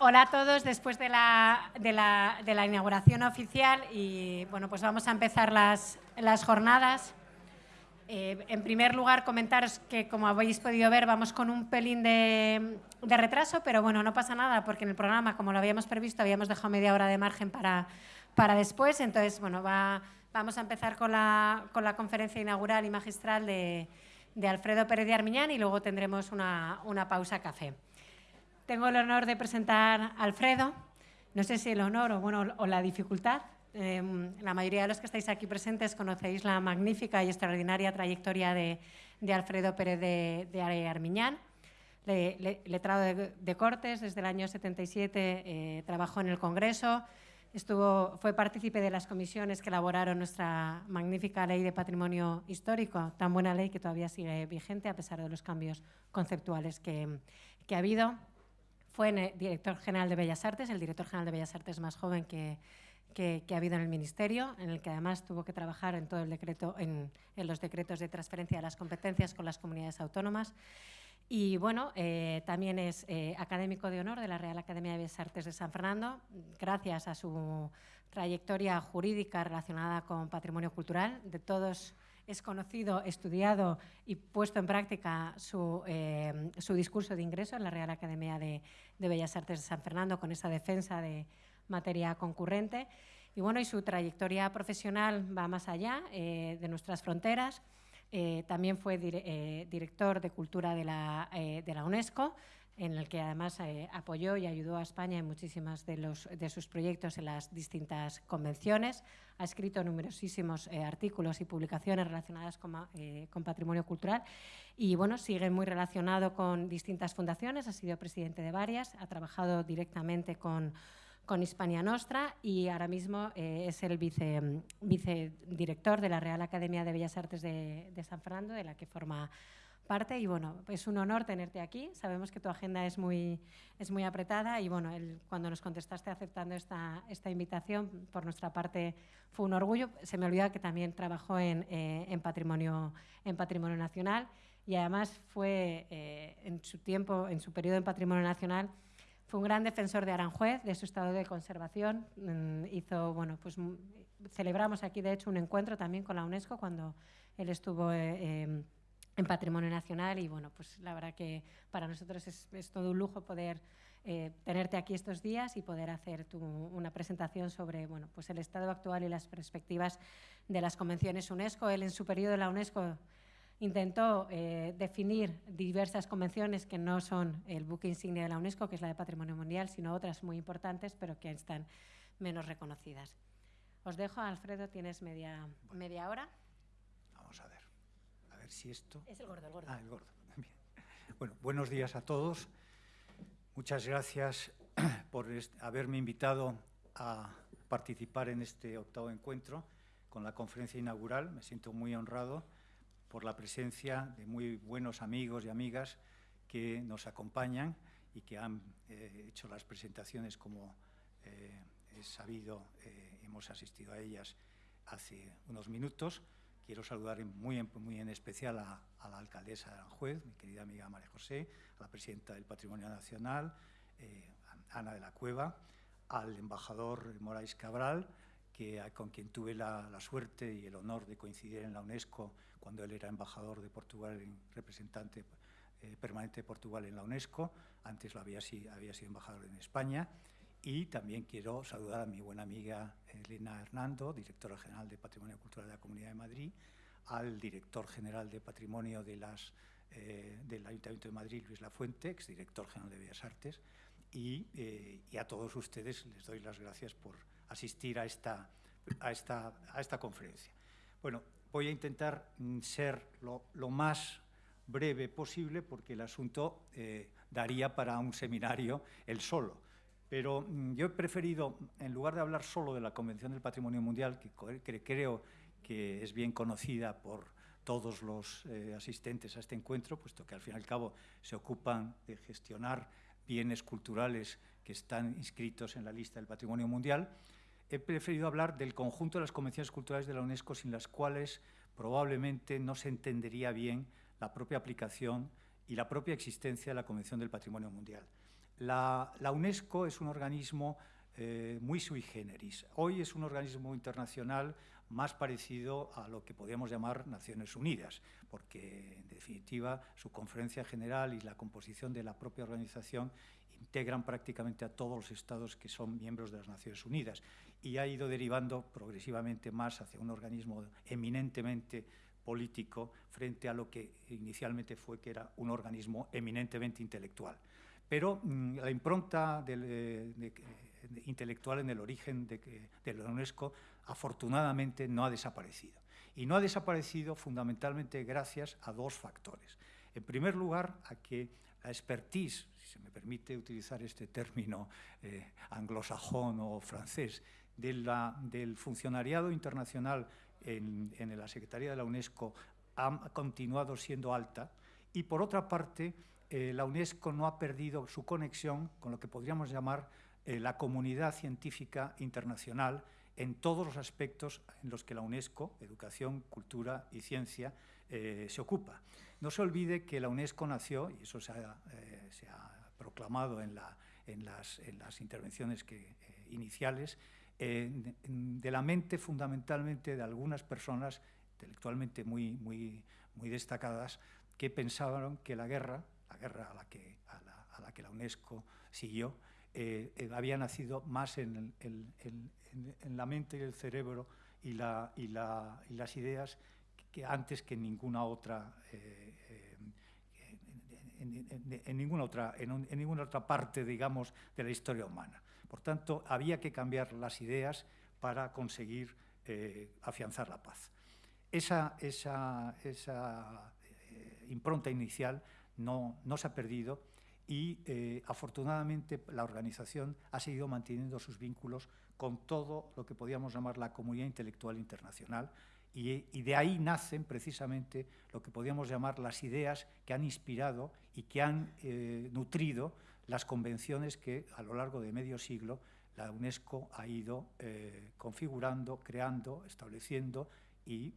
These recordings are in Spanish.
Hola a todos, después de la, inauguración oficial y bueno, pues vamos a empezar las, jornadas. Eh, en primer lugar, comentaros que, como habéis podido ver, vamos con un pelín de, retraso, pero bueno, no pasa nada porque en el programa, como lo habíamos previsto, habíamos dejado media hora de margen para, después. Entonces, bueno, va, vamos a empezar con la, con la conferencia inaugural y magistral de, Alfredo Pérez de Armiñán y luego tendremos una pausa café. Tengo el honor de presentar a Alfredo. No sé si el honor o, bueno, o la dificultad. Eh, la mayoría de los que estáis aquí presentes conocéis la magnífica y extraordinaria trayectoria de, de Alfredo Pérez de, de Armiñán. Le, le, letrado de, de, Cortes, desde el año 77 eh, trabajó en el Congreso, Estuvo, fue partícipe de las comisiones que elaboraron nuestra magnífica ley de patrimonio histórico, tan buena ley que todavía sigue vigente a pesar de los cambios conceptuales que, que ha habido. Fue director general de Bellas Artes, el director general de Bellas Artes más joven que, ha habido en el Ministerio, en el que además tuvo que trabajar en todo el decreto, en, en los decretos de transferencia de las competencias con las comunidades autónomas. Y bueno, eh, también es eh, académico de honor de la Real Academia de Bellas Artes de San Fernando, gracias a su trayectoria jurídica relacionada con patrimonio cultural. De todos es conocido, estudiado y puesto en práctica su, eh, su discurso de ingreso en la Real Academia de, de, Bellas Artes de San Fernando con esa defensa de materia concurrente. Y bueno, y su trayectoria profesional va más allá eh, de nuestras fronteras. Eh, también fue dire eh, director de Cultura de la, eh, de la, UNESCO, en el que además eh, apoyó y ayudó a España en muchísimos de, los, de sus proyectos en las distintas convenciones. Ha escrito numerosísimos eh, artículos y publicaciones relacionadas con, eh, con, patrimonio cultural. Y bueno, sigue muy relacionado con distintas fundaciones, ha sido presidente de varias, ha trabajado directamente con con Hispania Nostra y ahora mismo eh, es el vice, vicedirector de la Real Academia de Bellas Artes de, de, San Fernando, de la que forma parte. Y bueno, es un honor tenerte aquí. Sabemos que tu agenda es muy, es muy apretada y bueno, el, cuando nos contestaste aceptando esta, esta invitación, por nuestra parte fue un orgullo. Se me olvida que también trabajó en, eh, en, patrimonio, en Patrimonio Nacional y además fue eh, en su tiempo, en su periodo en Patrimonio Nacional, fue un gran defensor de Aranjuez, de su estado de conservación. Mm, hizo, bueno, pues celebramos aquí, de hecho, un encuentro también con la UNESCO cuando él estuvo eh, eh, en Patrimonio Nacional y, bueno, pues la verdad que para nosotros es, todo un lujo poder eh, tenerte aquí estos días y poder hacer tu, una presentación sobre, bueno, pues el estado actual y las perspectivas de las convenciones UNESCO. Él, en su periodo de la UNESCO, intentó eh, definir diversas convenciones que no son el buque insignia de la UNESCO, que es la de Patrimonio Mundial, sino otras muy importantes, pero que están menos reconocidas. Os dejo, Alfredo, tienes media, media hora. Vamos a ver, a ver si esto... Es el gordo, el gordo. Ah, el gordo. Bien. Bueno, buenos días a todos. Muchas gracias por haberme invitado a participar en este octavo encuentro con la conferencia inaugural. Me siento muy honrado por la presencia de muy buenos amigos y amigas que nos acompañan y que han eh, hecho las presentaciones como eh, es sabido, eh, hemos asistido a ellas hace unos minutos. Quiero saludar muy en, especial a, la alcaldesa de Aranjuez, mi querida amiga María José, a la presidenta del Patrimonio Nacional, eh, Ana de la Cueva, al embajador Moraes Cabral, que, con quien tuve la, suerte y el honor de coincidir en la UNESCO cuando él era embajador de Portugal, representante eh, permanente de Portugal en la UNESCO, antes lo había sido embajador en España, y también quiero saludar a mi buena amiga Elena Hernando, directora general de Patrimonio Cultural de la Comunidad de Madrid, al director general de Patrimonio eh, del Ayuntamiento de Madrid, Luis Lafuente, exdirector general de Bellas Artes, y, eh, a todos ustedes les doy las gracias por asistir a esta, conferencia. Bueno, voy a intentar mm, ser lo, lo más breve posible porque el asunto eh, daría para un seminario el solo. Pero mm, yo he preferido, en lugar de hablar solo de la Convención del Patrimonio Mundial, que, creo que es bien conocida por todos los eh, asistentes a este encuentro, puesto que al fin y al cabo se ocupan de gestionar bienes culturales que están inscritos en la lista del Patrimonio Mundial, he preferido hablar del conjunto de las convenciones culturales de la UNESCO sin las cuales probablemente no se entendería bien la propia aplicación y la propia existencia de la Convención del Patrimonio Mundial. La, UNESCO es un organismo eh, muy sui generis. Hoy es un organismo internacional más parecido a lo que podríamos llamar Naciones Unidas, porque en definitiva su conferencia general y la composición de la propia organización integran prácticamente a todos los estados que son miembros de las Naciones Unidas y ha ido derivando progresivamente más hacia un organismo eminentemente político frente a lo que inicialmente fue que era un organismo eminentemente intelectual. Pero mm, la impronta eh, intelectual en el origen de, de la UNESCO afortunadamente no ha desaparecido. Y no ha desaparecido fundamentalmente gracias a dos factores. En primer lugar, a que la expertise, si se me permite utilizar este término eh, anglosajón o francés, del funcionariado internacional en, la Secretaría de la UNESCO ha continuado siendo alta y, por otra parte, eh, la UNESCO no ha perdido su conexión con lo que podríamos llamar eh, la comunidad científica internacional en todos los aspectos en los que la UNESCO, educación, cultura y ciencia, se ocupa. No se olvide que la UNESCO nació, y eso se ha, eh, proclamado en, las, intervenciones eh, iniciales, eh, de, la mente fundamentalmente de algunas personas intelectualmente muy, muy, muy destacadas que pensaban que la guerra, la guerra a la que, a la, que la UNESCO siguió, había nacido más en, la mente y el cerebro y, las ideas que antes que ninguna otra, eh, eh, en, ninguna otra, en, ninguna otra parte, digamos, de la historia humana. Por tanto, había que cambiar las ideas para conseguir eh, afianzar la paz. Esa, esa, esa impronta inicial no, no, se ha perdido y afortunadamente la organización ha seguido manteniendo sus vínculos con todo lo que podíamos llamar la comunidad intelectual internacional y, de ahí nacen precisamente lo que podríamos llamar las ideas que han inspirado y que han eh, nutrido las convenciones que a lo largo de medio siglo la UNESCO ha ido eh, configurando, creando, estableciendo e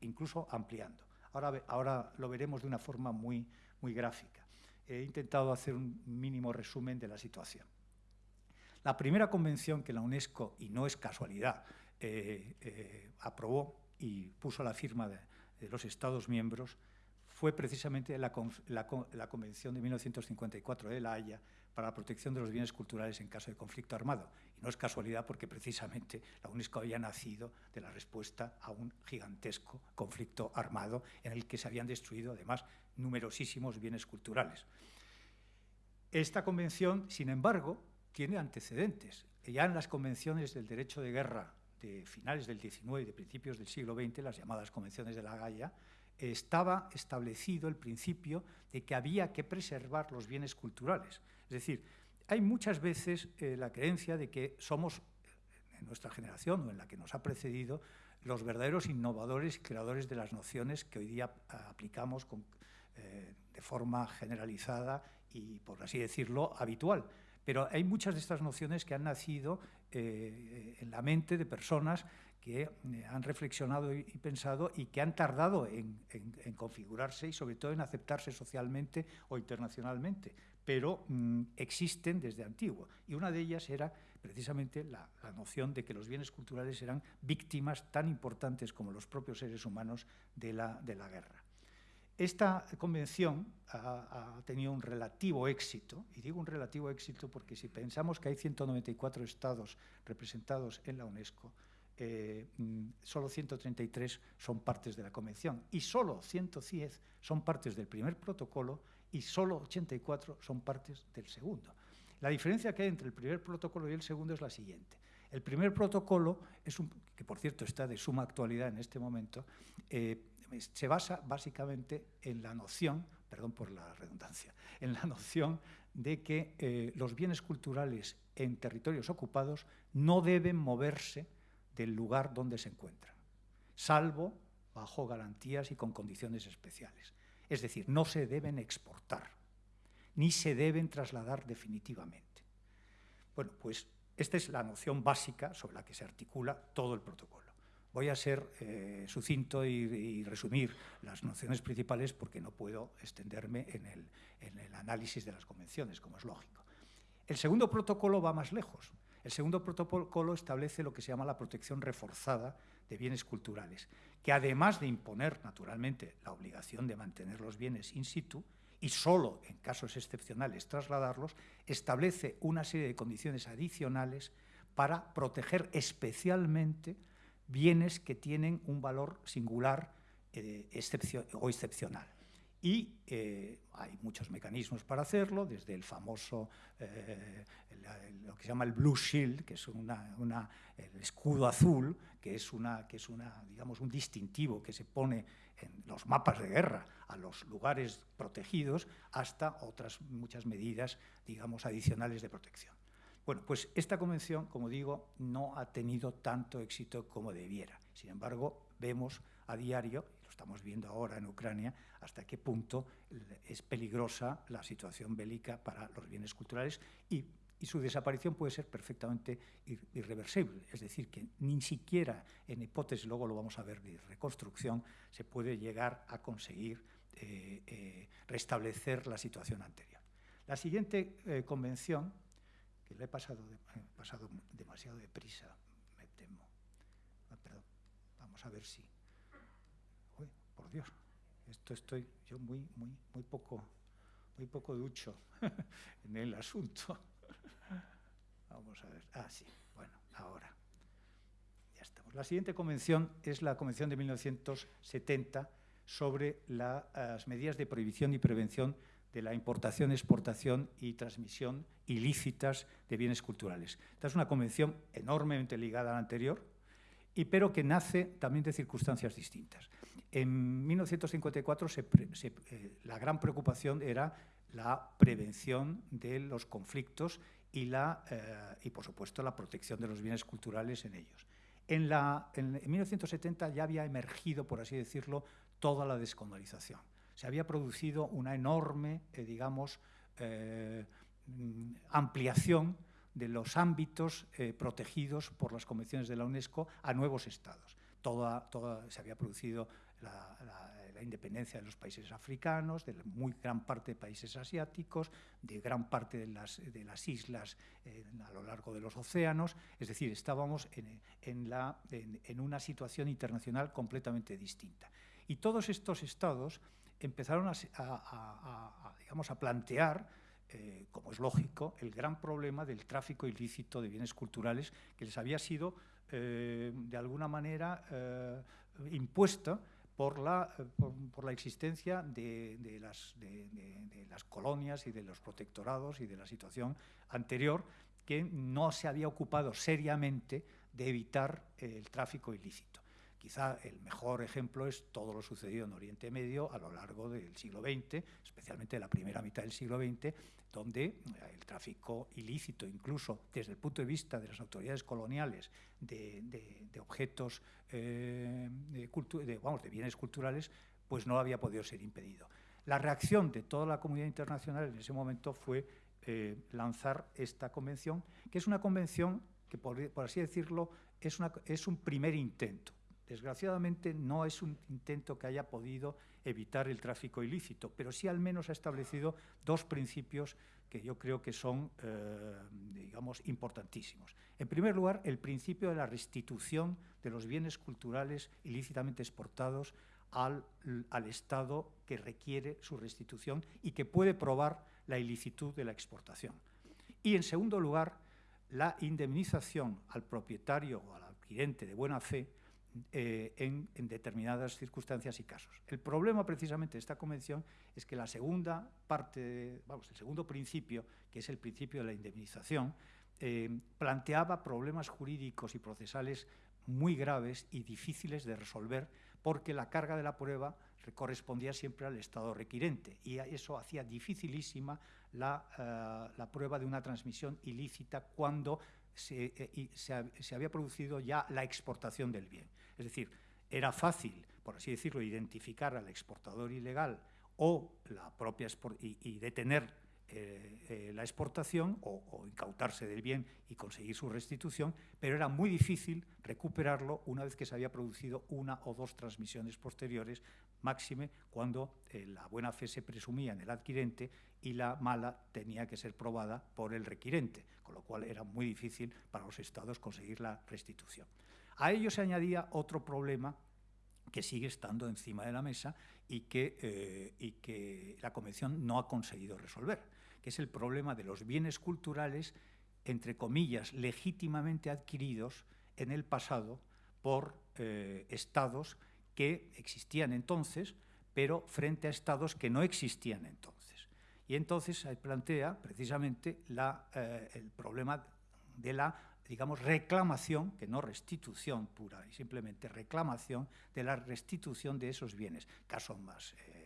incluso ampliando. Ahora, ahora lo veremos de una forma muy, muy gráfica. He intentado hacer un mínimo resumen de la situación. La primera convención que la UNESCO, y no es casualidad, eh, aprobó y puso la firma de, los Estados miembros fue precisamente la, Convención de 1954 de La Haya para la protección de los bienes culturales en caso de conflicto armado. Y no es casualidad porque precisamente la UNESCO había nacido de la respuesta a un gigantesco conflicto armado en el que se habían destruido además numerosísimos bienes culturales. Esta convención, sin embargo, tiene antecedentes. Ya en las convenciones del derecho de guerra de finales del XIX y de principios del siglo XX, las llamadas convenciones de la Gaia, estaba establecido el principio de que había que preservar los bienes culturales. Es decir, hay muchas veces eh, la creencia de que somos, en nuestra generación o en la que nos ha precedido, los verdaderos innovadores y creadores de las nociones que hoy día aplicamos eh, de forma generalizada y, por así decirlo, habitual. Pero hay muchas de estas nociones que han nacido eh, en la mente de personas que eh, han reflexionado y, pensado y que han tardado en, configurarse y sobre todo en aceptarse socialmente o internacionalmente, pero mm, existen desde antiguo. Y una de ellas era precisamente la, noción de que los bienes culturales eran víctimas tan importantes como los propios seres humanos de la guerra. Esta convención ha, tenido un relativo éxito, y digo un relativo éxito porque si pensamos que hay 194 estados representados en la UNESCO, eh, mm, solo 133 son partes de la convención y solo 110 son partes del primer protocolo y solo 84 son partes del segundo. La diferencia que hay entre el primer protocolo y el segundo es la siguiente. El primer protocolo, es un, que por cierto está de suma actualidad en este momento, eh, se basa básicamente en la noción, perdón por la redundancia, en la noción de que eh, los bienes culturales en territorios ocupados no deben moverse del lugar donde se encuentran, salvo bajo garantías y con condiciones especiales. Es decir, no se deben exportar, ni se deben trasladar definitivamente. Bueno, pues esta es la noción básica sobre la que se articula todo el protocolo. Voy a ser eh, sucinto y, resumir las nociones principales porque no puedo extenderme en el, análisis de las convenciones, como es lógico. El segundo protocolo va más lejos. El segundo protocolo establece lo que se llama la protección reforzada de bienes culturales, que además de imponer, naturalmente, la obligación de mantener los bienes in situ, y solo en casos excepcionales trasladarlos, establece una serie de condiciones adicionales para proteger especialmente bienes que tienen un valor singular eh, o excepcional. Y eh, hay muchos mecanismos para hacerlo, desde el famoso, eh, lo que se llama el Blue Shield, que es una, el escudo azul, que es, una, que es una, digamos, un distintivo que se pone en los mapas de guerra a los lugares protegidos, hasta otras muchas medidas, digamos, adicionales de protección. Bueno, pues esta convención, como digo, no ha tenido tanto éxito como debiera. Sin embargo, vemos a diario, estamos viendo ahora en Ucrania, hasta qué punto es peligrosa la situación bélica para los bienes culturales y, su desaparición puede ser perfectamente irreversible. Es decir, que ni siquiera en hipótesis, luego lo vamos a ver, de reconstrucción, se puede llegar a conseguir eh, eh, restablecer la situación anterior. La siguiente eh, convención, que le he pasado, pasado demasiado deprisa, me temo. Ah, perdón, vamos a ver si... Dios esto estoy yo muy, muy, muy poco, muy poco ducho en el asunto. Vamos a ver. Ah, sí, bueno, ahora. Ya estamos. La siguiente convención es la Convención de 1970 sobre las medidas de prohibición y prevención de la importación, exportación y transmisión ilícitas de bienes culturales. Esta es una convención enormemente ligada a la anterior, y pero que nace también de circunstancias distintas. En 1954 eh, la gran preocupación era la prevención de los conflictos y, la, eh, y, por supuesto, la protección de los bienes culturales en ellos. En, la, en, 1970 ya había emergido, por así decirlo, toda la descolonización. Se había producido una enorme, eh, digamos, ampliación de los ámbitos protegidos por las convenciones de la UNESCO a nuevos estados. Toda, se había producido la, independencia de los países africanos, de muy gran parte de países asiáticos, de gran parte de las, de las islas eh, a lo largo de los océanos. Es decir, estábamos en, la, en, una situación internacional completamente distinta. Y todos estos estados empezaron a, digamos, a plantear eh, como es lógico, el gran problema del tráfico ilícito de bienes culturales que les había sido, eh, de alguna manera, impuesta por la, eh, por, la existencia de, las, de, las, colonias y de los protectorados y de la situación anterior que no se había ocupado seriamente de evitar el tráfico ilícito. Quizá el mejor ejemplo es todo lo sucedido en Oriente Medio a lo largo del siglo XX, especialmente la primera mitad del siglo XX, donde eh, el tráfico ilícito, incluso desde el punto de vista de las autoridades coloniales, de, objetos, eh, de, vamos, de bienes culturales, pues no había podido ser impedido. La reacción de toda la comunidad internacional en ese momento fue eh, lanzar esta convención, que es una convención que, por, así decirlo, es, un primer intento. Desgraciadamente no es un intento que haya podido evitar el tráfico ilícito, pero sí al menos ha establecido dos principios que yo creo que son, eh, digamos, importantísimos. En primer lugar, el principio de la restitución de los bienes culturales ilícitamente exportados al, al Estado que requiere su restitución y que puede probar la ilicitud de la exportación. Y, en segundo lugar, la indemnización al propietario o al adquirente de buena fe eh, en, determinadas circunstancias y casos. El problema precisamente de esta convención es que la segunda parte, vamos, el segundo principio, que es el principio de la indemnización, eh, planteaba problemas jurídicos y procesales muy graves y difíciles de resolver porque la carga de la prueba correspondía siempre al Estado requirente y eso hacía dificilísima la, eh, la prueba de una transmisión ilícita cuando se, se, había producido ya la exportación del bien. Es decir, era fácil, por así decirlo, identificar al exportador ilegal o la propia y, detener eh, eh, la exportación o, incautarse del bien y conseguir su restitución, pero era muy difícil recuperarlo una vez que se había producido una o dos transmisiones posteriores, máxime cuando eh, la buena fe se presumía en el adquirente y la mala tenía que ser probada por el requirente, con lo cual era muy difícil para los estados conseguir la restitución. A ello se añadía otro problema que sigue estando encima de la mesa y que, y que la Convención no ha conseguido resolver que es el problema de los bienes culturales, entre comillas, legítimamente adquiridos en el pasado por eh, estados que existían entonces, pero frente a estados que no existían entonces. Y entonces se plantea precisamente eh, el problema de la digamos, reclamación, que no restitución pura, y simplemente reclamación de la restitución de esos bienes. Caso más eh,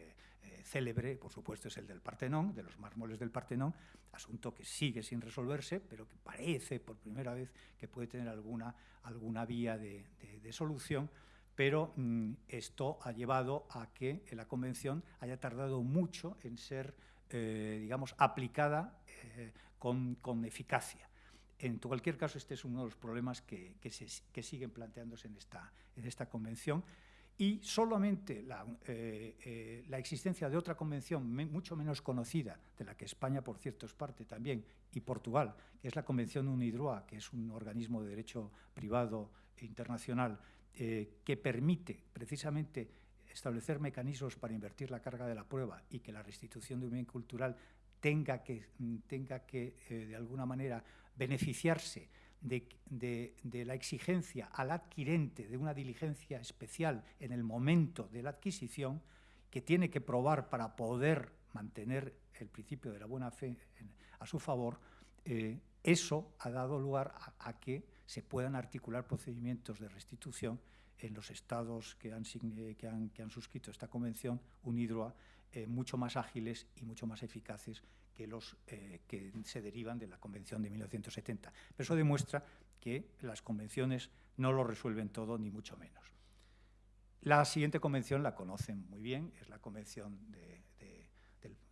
célebre, por supuesto, es el del Partenón, de los mármoles del Partenón, asunto que sigue sin resolverse, pero que parece por primera vez que puede tener alguna, alguna vía de, solución, pero mm, esto ha llevado a que la Convención haya tardado mucho en ser, eh, digamos, aplicada eh, con, eficacia. En cualquier caso, este es uno de los problemas que, que siguen planteándose en esta, en esta Convención y solamente eh, eh, la, existencia de otra convención mucho menos conocida, de la que España, por cierto, es parte también, y Portugal, que es la Convención UNIDROA, que es un organismo de derecho privado internacional eh, que permite precisamente establecer mecanismos para invertir la carga de la prueba y que la restitución de un bien cultural tenga que, tenga que de alguna manera, beneficiarse de, la exigencia al adquirente de una diligencia especial en el momento de la adquisición, que tiene que probar para poder mantener el principio de la buena fe a su favor, eh, eso ha dado lugar a, que se puedan articular procedimientos de restitución en los estados que han, han, suscrito esta convención, UNIDROA, eh, mucho más ágiles y mucho más eficaces que los eh, que se derivan de la Convención de 1970. Pero eso demuestra que las convenciones no lo resuelven todo, ni mucho menos. La siguiente convención la conocen muy bien, es la convención de,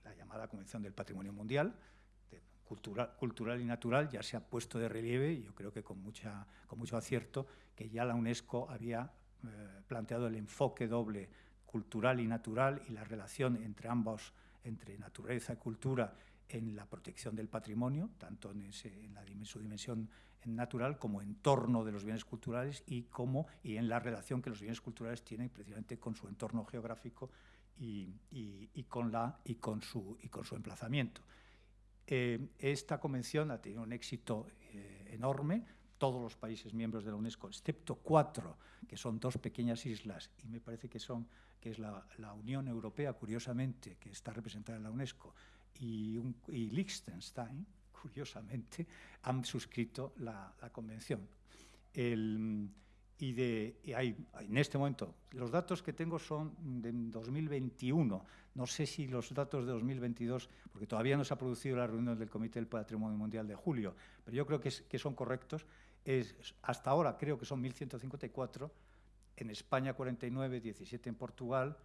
la llamada Convención del Patrimonio Mundial, cultural, cultural, y natural, ya se ha puesto de relieve, y yo creo que con, mucha, con mucho acierto, que ya la UNESCO había eh, planteado el enfoque doble cultural y natural y la relación entre ambos, entre naturaleza y cultura, en la protección del patrimonio, tanto en, su dimensión natural como en torno de los bienes culturales y, como, y en la relación que los bienes culturales tienen precisamente con su entorno geográfico y, con, la, y, con, su, y con su emplazamiento. Eh, esta convención ha tenido un éxito eh, enorme, todos los países miembros de la UNESCO, excepto cuatro, que son dos pequeñas islas, y me parece que son que es la, la Unión Europea, curiosamente, que está representada en la UNESCO, y, Liechtenstein, curiosamente, han suscrito la, convención. y, de, hay, en este momento, los datos que tengo son de 2021. No sé si los datos de 2022, porque todavía no se ha producido la reunión del Comité del Patrimonio Mundial de julio, pero yo creo que, que son correctos. Es, hasta ahora creo que son 1.154, en España 49, 17 en Portugal,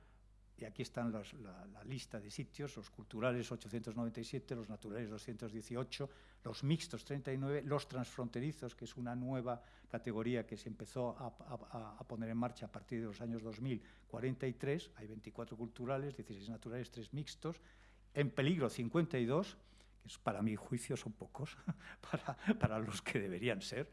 y aquí están la, lista de sitios, los culturales 897, los naturales 218, los mixtos 39, los transfronterizos, que es una nueva categoría que se empezó a, poner en marcha a partir de los años 2000, 43, hay 24 culturales, 16 naturales, 3 mixtos, en peligro 52, que es, para mi juicio son pocos, para, para los que deberían ser,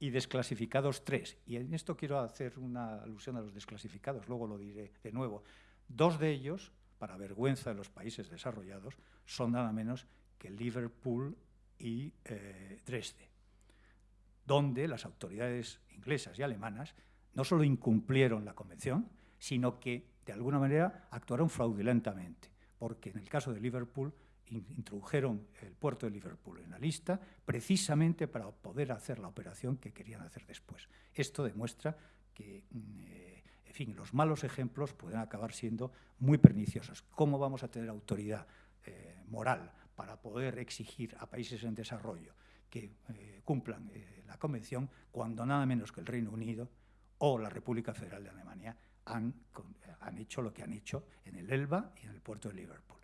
y desclasificados 3. Y en esto quiero hacer una alusión a los desclasificados, luego lo diré de nuevo. Dos de ellos, para vergüenza de los países desarrollados, son nada menos que Liverpool y eh, Dresde, donde las autoridades inglesas y alemanas no solo incumplieron la convención, sino que de alguna manera actuaron fraudulentamente, porque en el caso de Liverpool introdujeron el puerto de Liverpool en la lista precisamente para poder hacer la operación que querían hacer después. Esto demuestra que mm, eh, fin, los malos ejemplos pueden acabar siendo muy perniciosos. ¿Cómo vamos a tener autoridad eh, moral para poder exigir a países en desarrollo que eh, cumplan eh, la Convención cuando nada menos que el Reino Unido o la República Federal de Alemania han, hecho lo que han hecho en el Elba y en el puerto de Liverpool?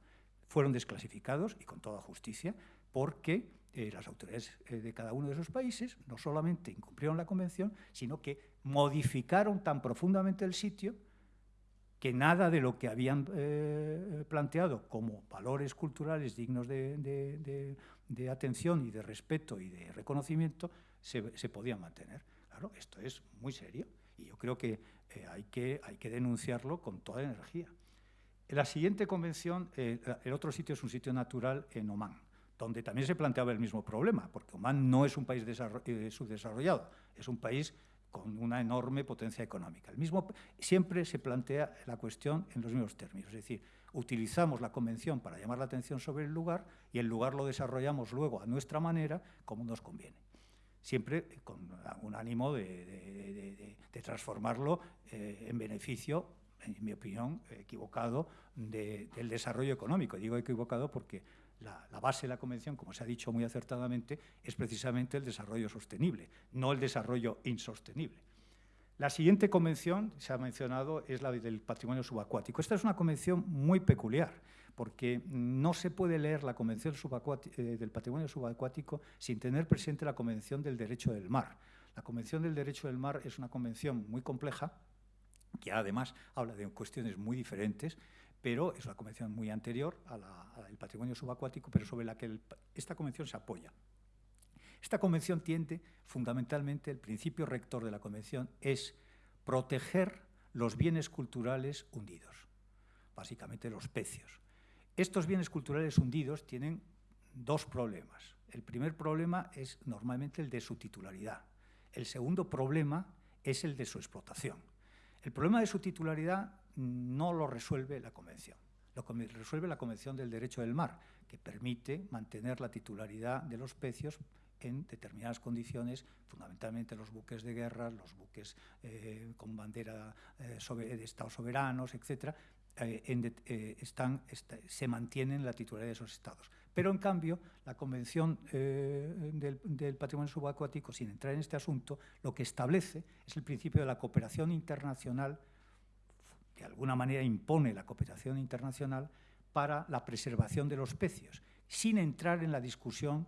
fueron desclasificados, y con toda justicia, porque las autoridades de cada uno de esos países no solamente incumplieron la convención, sino que modificaron tan profundamente el sitio que nada de lo que habían eh, planteado como valores culturales dignos de, atención y de respeto y de reconocimiento se, podía mantener. Claro, esto es muy serio y yo creo que, hay, que hay que denunciarlo con toda energía. En la siguiente convención, el otro sitio es un sitio natural en Omán donde también se planteaba el mismo problema, porque Oman no es un país eh, subdesarrollado, es un país con una enorme potencia económica. El mismo, siempre se plantea la cuestión en los mismos términos, es decir, utilizamos la convención para llamar la atención sobre el lugar y el lugar lo desarrollamos luego a nuestra manera como nos conviene. Siempre con un ánimo de, transformarlo eh, en beneficio, en mi opinión, equivocado, del desarrollo económico. Digo equivocado porque la, base de la Convención, como se ha dicho muy acertadamente, es precisamente el desarrollo sostenible, no el desarrollo insostenible. La siguiente convención, se ha mencionado, es la del patrimonio subacuático. Esta es una convención muy peculiar, porque no se puede leer la Convención eh, del Patrimonio Subacuático sin tener presente la Convención del Derecho del Mar. La Convención del Derecho del Mar es una convención muy compleja, que además habla de cuestiones muy diferentes, pero es una convención muy anterior a la, del patrimonio subacuático, pero sobre la que esta convención se apoya. Esta convención tiende, fundamentalmente, el principio rector de la convención es proteger los bienes culturales hundidos, básicamente los pecios. Estos bienes culturales hundidos tienen dos problemas. El primer problema es normalmente el de su titularidad. El segundo problema es el de su explotación. El problema de su titularidad no lo resuelve la Convención. Lo resuelve la Convención del Derecho del Mar, que permite mantener la titularidad de los pecios en determinadas condiciones, fundamentalmente los buques de guerra, los buques eh, con bandera eh, de Estados soberanos, etc., eh, están, se mantienen la titularidad de esos estados. Pero, en cambio, la Convención del, Patrimonio Subacuático, sin entrar en este asunto, lo que establece es el principio de la cooperación internacional de alguna manera impone la cooperación internacional para la preservación de los pecios, sin entrar en la discusión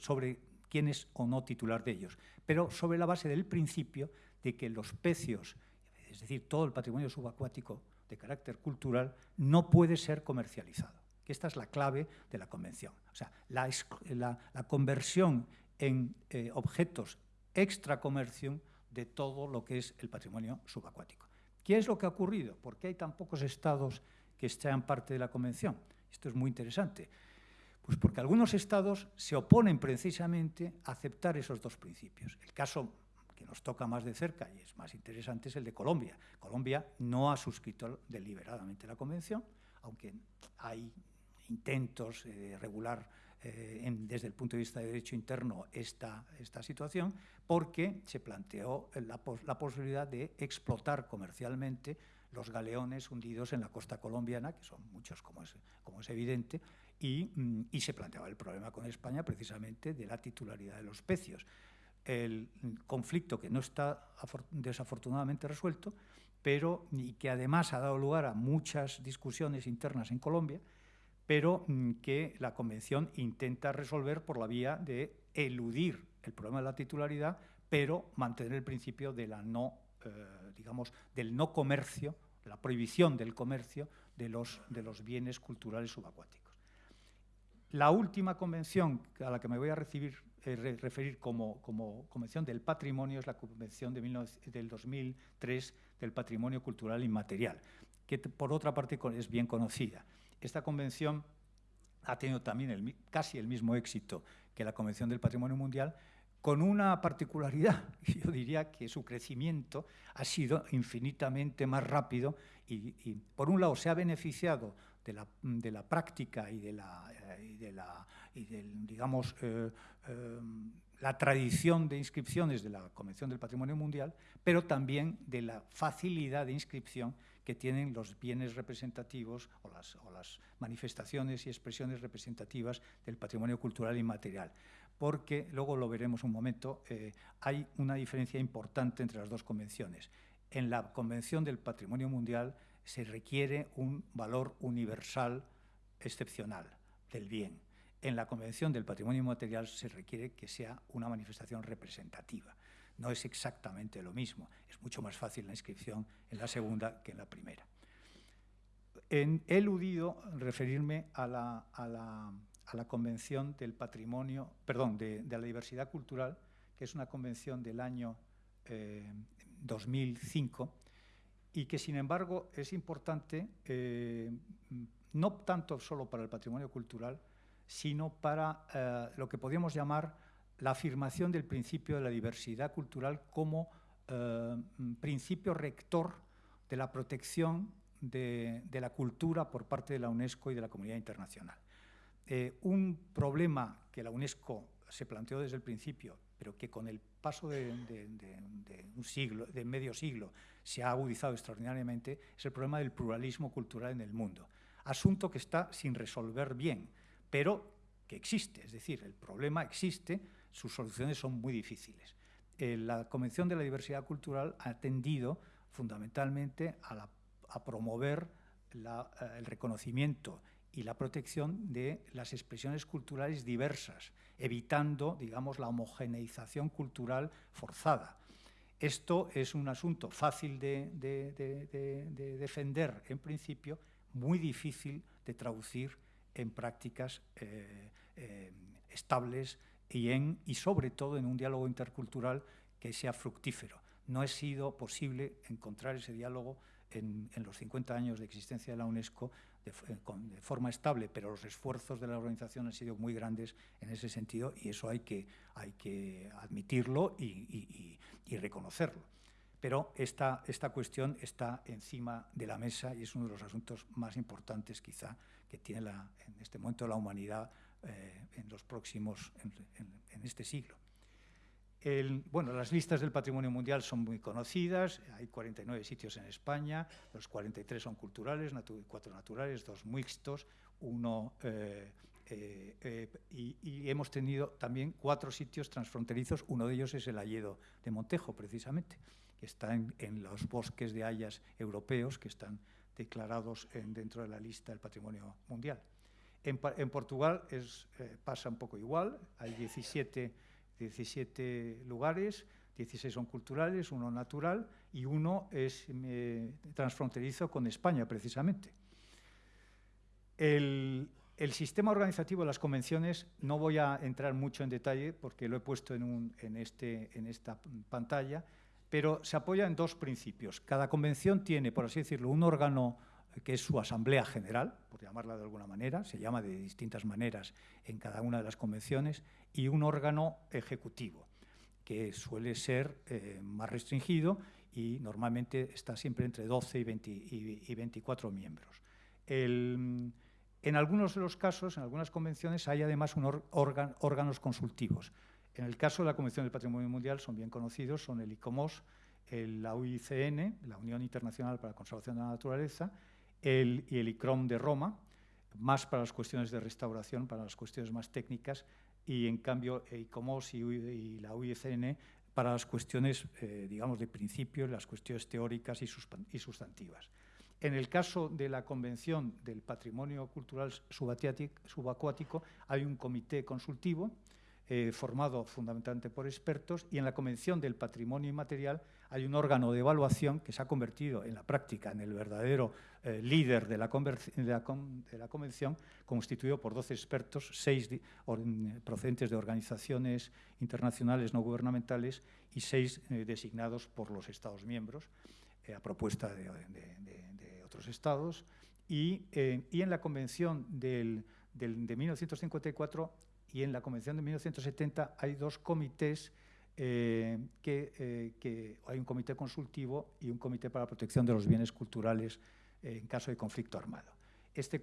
sobre quién es o no titular de ellos, pero sobre la base del principio de que los pecios, es decir, todo el patrimonio subacuático de carácter cultural, no puede ser comercializado. Esta es la clave de la Convención. O sea, la, conversión en eh, objetos extra comercio de todo lo que es el patrimonio subacuático. ¿Qué es lo que ha ocurrido? ¿Por qué hay tan pocos estados que sean parte de la Convención? Esto es muy interesante. Pues porque algunos estados se oponen precisamente a aceptar esos dos principios. El caso que nos toca más de cerca y es más interesante es el de Colombia. Colombia no ha suscrito deliberadamente la Convención, aunque hay intentos de regular eh, desde el punto de vista de derecho interno esta, situación, porque se planteó la, posibilidad de explotar comercialmente los galeones hundidos en la costa colombiana, que son muchos, como es, evidente, y, mm, y se planteaba el problema con España precisamente de la titularidad de los pecios. El conflicto que no está desafortunadamente resuelto, pero y que además ha dado lugar a muchas discusiones internas en Colombia, pero mm, que la Convención intenta resolver por la vía de eludir el problema de la titularidad, pero mantener el principio de no, eh, digamos, del no comercio, la prohibición del comercio de los, de los bienes culturales subacuáticos. La última convención a la que me voy a eh, referir como, como, convención del patrimonio es la convención de del 2003 del patrimonio cultural inmaterial, que por otra parte es bien conocida. Esta convención ha tenido también casi el mismo éxito que la Convención del Patrimonio Mundial, con una particularidad, yo diría que su crecimiento ha sido infinitamente más rápido y, por un lado se ha beneficiado de la, práctica y de la, digamos, eh, eh, la tradición de inscripciones de la Convención del Patrimonio Mundial, pero también de la facilidad de inscripción que tienen los bienes representativos o las, manifestaciones y expresiones representativas del patrimonio cultural inmaterial. Porque, luego lo veremos un momento, eh, hay una diferencia importante entre las dos convenciones. En la Convención del Patrimonio Mundial se requiere un valor universal excepcional del bien. En la Convención del Patrimonio Inmaterial se requiere que sea una manifestación representativa. No es exactamente lo mismo. Es mucho más fácil la inscripción en la segunda que en la primera. he eludido referirme a la, Convención del Patrimonio, perdón, de, la Diversidad Cultural, que es una convención del año 2005 eh, y que, sin embargo, es importante eh, no tanto solo para el patrimonio cultural, sino para eh, lo que podríamos llamar la afirmación del principio de la diversidad cultural como eh, principio rector de la protección de, la cultura por parte de la UNESCO y de la comunidad internacional. Eh, un problema que la UNESCO se planteó desde el principio, pero que con el paso de, un siglo, de medio siglo, se ha agudizado extraordinariamente, es el problema del pluralismo cultural en el mundo. Asunto que está sin resolver bien, pero que existe, es decir, el problema existe, sus soluciones son muy difíciles. Eh, la Convención de la Diversidad Cultural ha tendido fundamentalmente a, promover eh, el reconocimiento y la protección de las expresiones culturales diversas, evitando, digamos, la homogeneización cultural forzada. Esto es un asunto fácil de, defender en principio, muy difícil de traducir en prácticas eh, estables y, en, y sobre todo en un diálogo intercultural que sea fructífero. No ha sido posible encontrar ese diálogo en, los 50 años de existencia de la UNESCO de, forma estable, pero los esfuerzos de la organización han sido muy grandes en ese sentido y eso hay que, hay que admitirlo y, reconocerlo. Pero esta, esta cuestión está encima de la mesa y es uno de los asuntos más importantes quizá que tiene la, en este momento la humanidad eh, en los próximos, en, este siglo. bueno, las listas del patrimonio mundial son muy conocidas, hay 49 sitios en España, los 43 son culturales, cuatro naturales, dos mixtos, uno... Eh, eh, y, hemos tenido también cuatro sitios transfronterizos, uno de ellos es el Alledo de Montejo, precisamente, que está en, los bosques de hayas europeos que están declarados dentro de la lista del patrimonio mundial. En, Portugal eh, pasa un poco igual, hay 17, 17 lugares, 16 son culturales, uno natural y uno es eh, transfronterizo con España, precisamente. El, sistema organizativo de las convenciones, no voy a entrar mucho en detalle porque lo he puesto en, este, en esta pantalla, pero se apoya en dos principios. Cada convención tiene, por así decirlo, un órgano que es su asamblea general, por llamarla de alguna manera, se llama de distintas maneras en cada una de las convenciones, y un órgano ejecutivo, que suele ser eh, más restringido y normalmente está siempre entre 12 y, 24 miembros. en algunos de los casos, en algunas convenciones, hay además un órganos consultivos. En el caso de la Convención del Patrimonio Mundial son bien conocidos, son el ICOMOS, la UICN, la Unión Internacional para la Conservación de la Naturaleza, el, y el ICROM de Roma, más para las cuestiones de restauración, para las cuestiones más técnicas, y en cambio ICOMOS y, y la UICN para las cuestiones, eh, digamos, de principio, las cuestiones teóricas y, sustantivas. En el caso de la Convención del Patrimonio Cultural Subacuático, hay un comité consultivo eh, formado fundamentalmente por expertos, y en la Convención del Patrimonio Inmaterial hay un órgano de evaluación que se ha convertido en la práctica en el verdadero eh, líder de la, Convención, constituido por 12 expertos, seis procedentes de organizaciones internacionales no gubernamentales y seis eh, designados por los Estados miembros, a propuesta de, otros Estados. Y, en la Convención de 1954 y en la Convención de 1970 hay dos comités, eh, eh, que, hay un comité consultivo y un comité para la protección de los bienes culturales eh, en caso de conflicto armado. Este,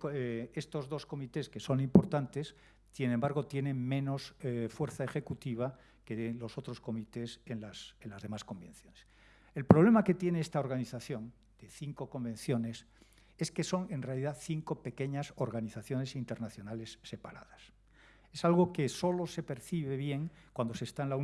estos dos comités, que son importantes, sin embargo, tienen menos fuerza ejecutiva que los otros comités en las, en las demás convenciones. El problema que tiene esta organización de cinco convenciones es que son en realidad cinco pequeñas organizaciones internacionales separadas. Es algo que solo se percibe bien cuando se está en la,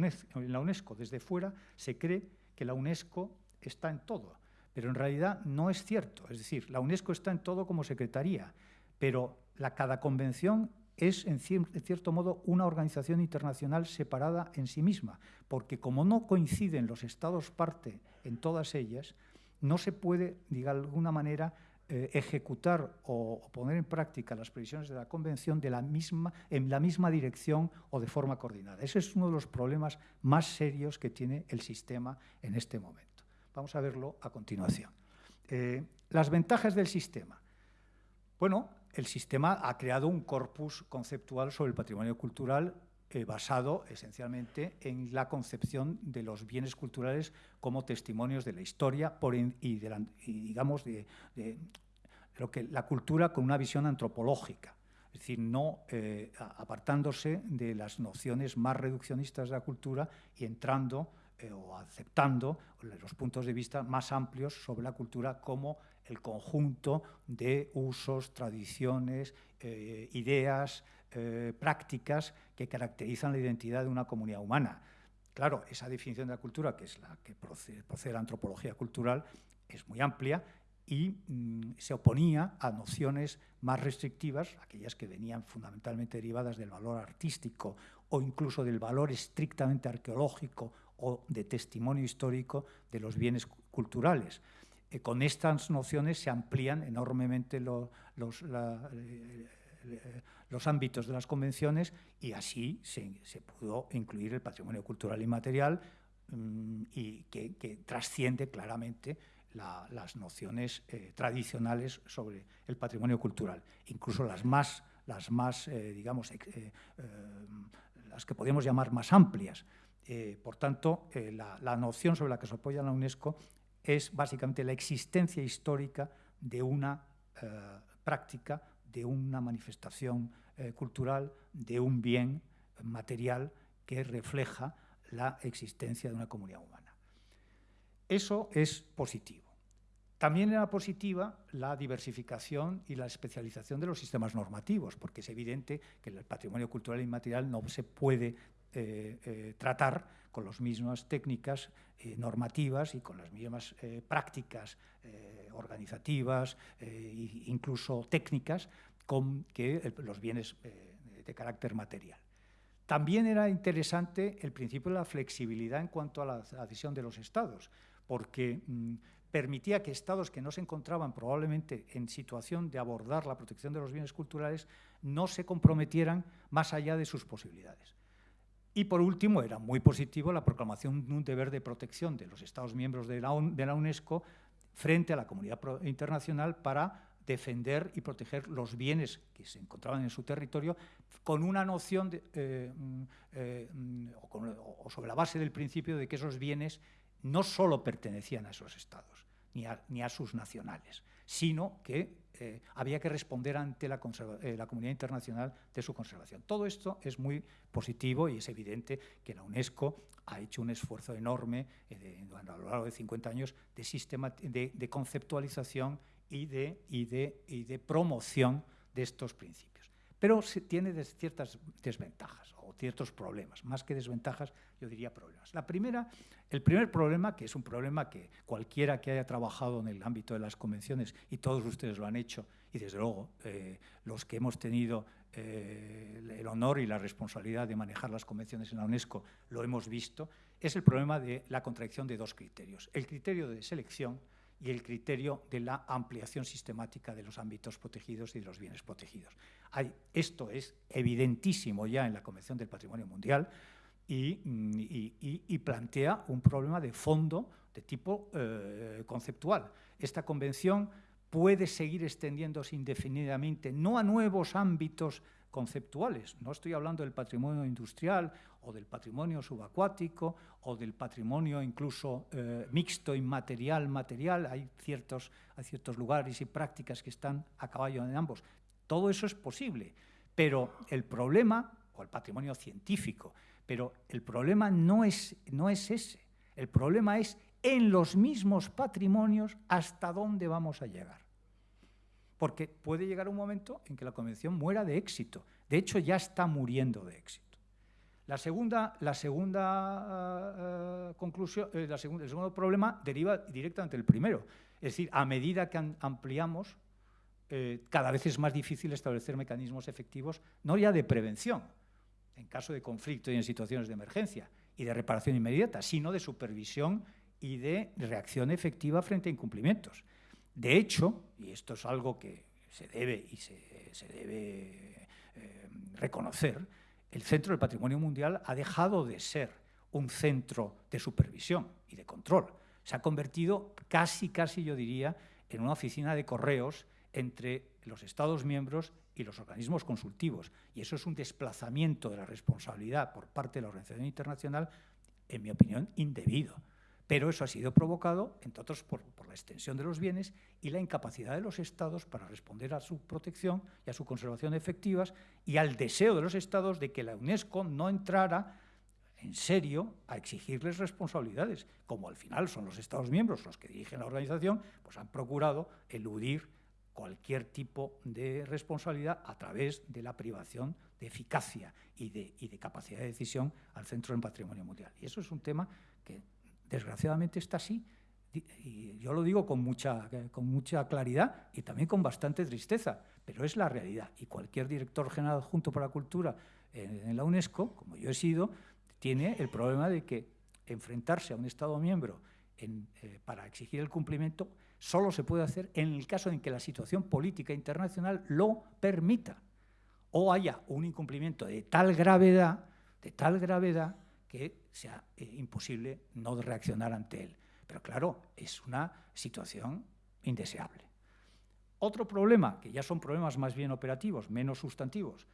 UNESCO. Desde fuera se cree que la UNESCO está en todo, pero en realidad no es cierto. Es decir, la UNESCO está en todo como secretaría, pero la, cada convención es, en, cierto modo, una organización internacional separada en sí misma, porque como no coinciden los estados parte en todas ellas, no se puede, de alguna manera, eh, ejecutar o, poner en práctica las previsiones de la Convención de la misma, en la misma dirección o de forma coordinada. Ese es uno de los problemas más serios que tiene el sistema en este momento. Vamos a verlo a continuación. Eh, las ventajas del sistema. Bueno, el sistema ha creado un corpus conceptual sobre el patrimonio cultural eh, basado esencialmente en la concepción de los bienes culturales como testimonios de la historia y, de digamos, de, lo que la cultura con una visión antropológica, es decir, no eh, apartándose de las nociones más reduccionistas de la cultura y entrando eh, o aceptando los puntos de vista más amplios sobre la cultura como el conjunto de usos, tradiciones, ideas, prácticas que caracterizan la identidad de una comunidad humana. Claro, esa definición de la cultura, que es la que procede, de la antropología cultural, es muy amplia y mm, se oponía a nociones más restrictivas, aquellas que venían fundamentalmente derivadas del valor artístico o incluso del valor estrictamente arqueológico o de testimonio histórico de los bienes culturales. Eh, con estas nociones se amplían enormemente los, eh, los ámbitos de las convenciones y así se, pudo incluir el patrimonio cultural inmaterial mm, y que, trasciende claramente las nociones eh, tradicionales sobre el patrimonio cultural, incluso las más, las más eh, digamos, eh, las que podemos llamar más amplias. por tanto, la, la, noción sobre la que se apoya la UNESCO es básicamente la existencia histórica de una práctica de una manifestación eh, cultural, de un bien material que refleja la existencia de una comunidad humana. Eso es positivo. También era positiva la diversificación y la especialización de los sistemas normativos, porque es evidente que el patrimonio cultural inmaterial no se puede eh, eh, tratar con las mismas técnicas normativas y con las mismas prácticas organizativas e incluso técnicas con que los bienes eh, de carácter material. También era interesante el principio de la flexibilidad en cuanto a la adhesión de los estados, porque mm, permitía que estados que no se encontraban probablemente en situación de abordar la protección de los bienes culturales no se comprometieran más allá de sus posibilidades. Y por último, era muy positivo la proclamación de un deber de protección de los Estados miembros de la, UNESCO frente a la comunidad internacional para defender y proteger los bienes que se encontraban en su territorio con una noción eh, mm, eh, mm, o, sobre la base del principio de que esos bienes no solo pertenecían a esos estados ni a sus nacionales, sino que eh, había que responder ante la, la, comunidad internacional de su conservación. Todo esto es muy positivo y es evidente que la UNESCO ha hecho un esfuerzo enorme a lo largo de 50 años de, sistema, de, conceptualización y de promoción de estos principios. Pero tiene ciertas desventajas o ciertos problemas, más que desventajas, yo diría problemas. La primera, el primer problema, que es un problema que cualquiera que haya trabajado en el ámbito de las convenciones, y todos ustedes lo han hecho, y desde luego eh, los que hemos tenido eh, el honor y la responsabilidad de manejar las convenciones en la UNESCO lo hemos visto, es el problema de la contradicción de dos criterios. El criterio de selección, y el criterio de la ampliación sistemática de los ámbitos protegidos y de los bienes protegidos. Esto es evidentísimo ya en la Convención del Patrimonio Mundial y, mm, plantea un problema de fondo de tipo eh, conceptual. Esta convención puede seguir extendiéndose indefinidamente, no a nuevos ámbitos conceptuales. No estoy hablando del patrimonio industrial o del patrimonio subacuático o del patrimonio incluso eh, mixto, inmaterial, material. Hay ciertos, hay ciertos lugares y prácticas que están a caballo en ambos. Todo eso es posible, pero el problema, o el patrimonio científico, pero el problema no es, no es ese. El problema es en los mismos patrimonios hasta dónde vamos a llegar porque puede llegar un momento en que la convención muera de éxito. De hecho, ya está muriendo de éxito. La segunda, la segunda eh, conclusión, eh, el segundo problema deriva directamente del primero. Es decir, a medida que ampliamos eh, cada vez es más difícil establecer mecanismos efectivos, no ya de prevención, en caso de conflicto y en situaciones de emergencia, y de reparación inmediata, sino de supervisión y de reacción efectiva frente a incumplimientos. De hecho, y esto es algo que se debe y se, debe eh, reconocer, el Centro del Patrimonio Mundial ha dejado de ser un centro de supervisión y de control. Se ha convertido casi, casi yo diría, en una oficina de correos entre los Estados miembros y los organismos consultivos. Y eso es un desplazamiento de la responsabilidad por parte de la Organización Internacional, en mi opinión, indebido. Pero eso ha sido provocado, entre otros, por, la extensión de los bienes y la incapacidad de los Estados para responder a su protección y a su conservación efectivas y al deseo de los Estados de que la UNESCO no entrara en serio a exigirles responsabilidades, como al final son los Estados miembros los que dirigen la organización, pues han procurado eludir cualquier tipo de responsabilidad a través de la privación de eficacia y de, y de capacidad de decisión al Centro del Patrimonio Mundial. Y eso es un tema que desgraciadamente está así, y yo lo digo con mucha, con mucha claridad y también con bastante tristeza, pero es la realidad. Y cualquier director general junto para la cultura en la UNESCO, como yo he sido, tiene el problema de que enfrentarse a un Estado miembro eh, para exigir el cumplimiento solo se puede hacer en el caso en que la situación política internacional lo permita o haya un incumplimiento de tal gravedad, de tal gravedad que sea eh, imposible no reaccionar ante él. Pero claro, es una situación indeseable. Otro problema, que ya son problemas más bien operativos, menos sustantivos,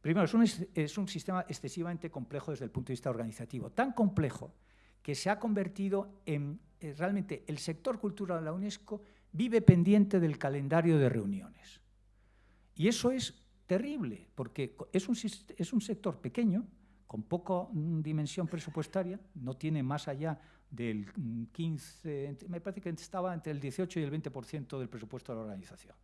Primero, es un, sistema excesivamente complejo desde el punto de vista organizativo, tan complejo que se ha convertido en eh, realmente el sector cultural de la UNESCO vive pendiente del calendario de reuniones. Y eso es terrible, porque es un, es un sector pequeño, con poca mm, dimensión presupuestaria, no tiene más allá del 15, mm, me parece que estaba entre el 18 y el 20% del presupuesto de la organización.